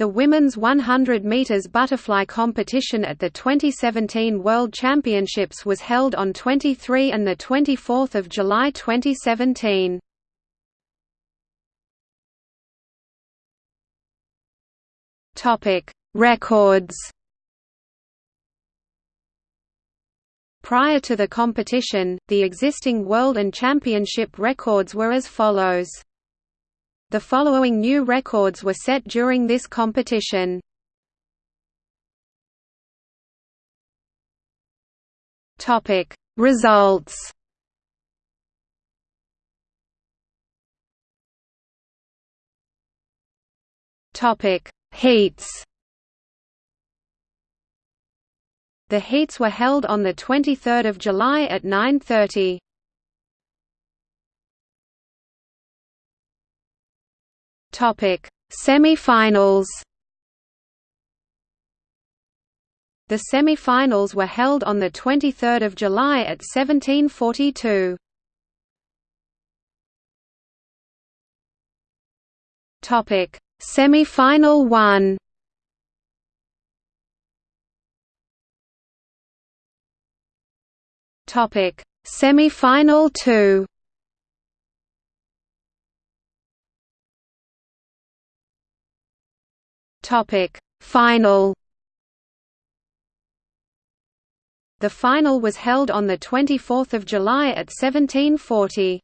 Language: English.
The women's 100 meters butterfly competition at the 2017 World Championships was held on 23 and the 24th of July 2017. Topic: Records. Prior to the competition, the existing world and championship records were as follows. The following new records were set during this competition. Topic Results Topic Heats The heats were held on the 23rd of July at 9:30. Topic: Semi-finals. The semi-finals were held on the 23rd of July at 1742. Topic: Semi-final 1. Topic: Semi-final 2. Topic Final The final was held on the 24th of July at 1740.